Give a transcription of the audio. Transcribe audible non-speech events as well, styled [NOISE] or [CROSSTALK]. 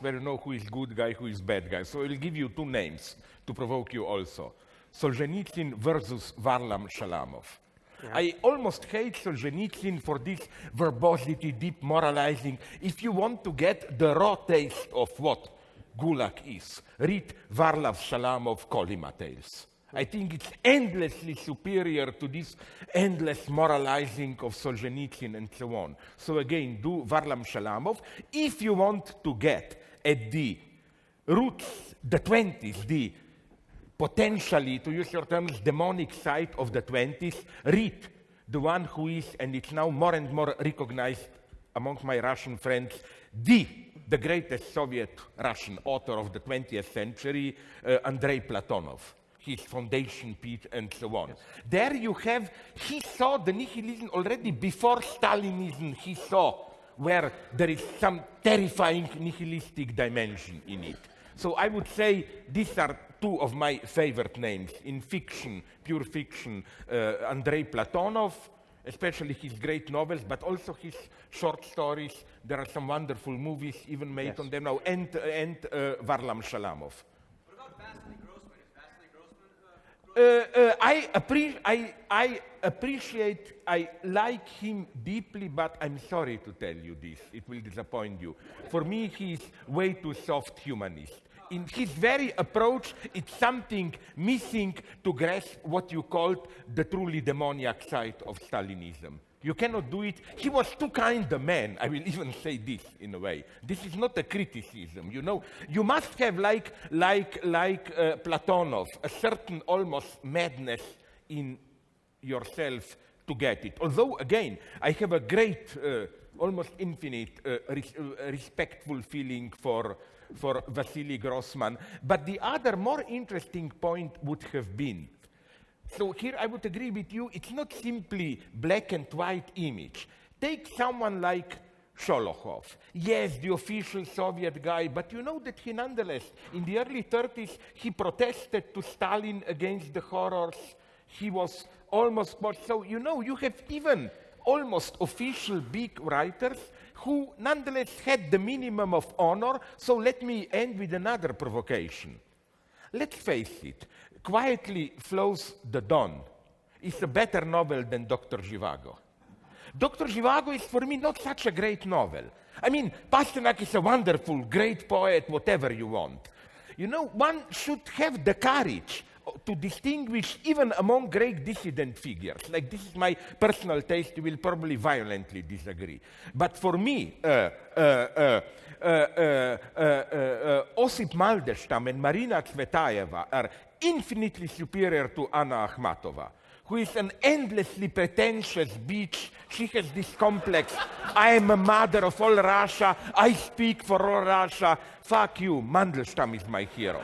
where you know who is good guy, who is bad guy. So I'll give you two names to provoke you also. Solzhenitsyn versus Varlam Shalamov. Yeah. I almost hate Solzhenitsyn for this verbosity, deep moralizing. If you want to get the raw taste of what Gulag is, read Varlam Shalamov Kolyma Tales. I hmm. think it's endlessly superior to this endless moralizing of Solzhenitsyn and so on. So again, do Varlam Shalamov. If you want to get at the roots, the 20s, the potentially, to use your terms, demonic side of the 20s, read the one who is, and it's now more and more recognized among my Russian friends, the, the greatest Soviet Russian author of the 20th century, uh, Andrei Platonov his foundation pit and so on. Yes. There you have, he saw the nihilism already before Stalinism, he saw where there is some terrifying nihilistic dimension in it. So I would say these are two of my favorite names in fiction, pure fiction, uh, Andrei Platonov, especially his great novels, but also his short stories. There are some wonderful movies even made yes. on them now, and, and uh, Varlam Shalamov. Uh, uh, Uh, uh, I, appre I, I, appreciate, I like him deeply, but I'm sorry to tell you this. It will disappoint you. For me, he's way too soft humanist. In his very approach, it's something missing to grasp what you called the truly demoniac side of Stalinism. You cannot do it. He was too kind a man. I will [LAUGHS] even say this in a way. This is not a criticism. You know, you must have, like, like, like uh, Platonov, a certain almost madness in yourself to get it. Although, again, I have a great, uh, almost infinite, uh, res uh, respectful feeling for, for Vasily Grossman. But the other more interesting point would have been so here I would agree with you, it's not simply black and white image. Take someone like Sholokhov. Yes, the official Soviet guy, but you know that he nonetheless, in the early 30s, he protested to Stalin against the horrors. He was almost, so you know, you have even almost official big writers who nonetheless had the minimum of honor. So let me end with another provocation. Let's face it, Quietly Flows the Don is a better novel than Dr. Zhivago. Dr. Zhivago is for me not such a great novel. I mean, Pasternak is a wonderful, great poet, whatever you want. You know, one should have the courage to distinguish even among great dissident figures. Like this is my personal taste, you will probably violently disagree. But for me, uh, uh, uh, uh, uh, uh Osip Mandelstam and Marina Tsvetaeva are infinitely superior to Anna Akhmatova, who is an endlessly pretentious bitch. She has this complex, I am a mother of all Russia, I speak for all Russia. Fuck you, Mandelstam is my hero.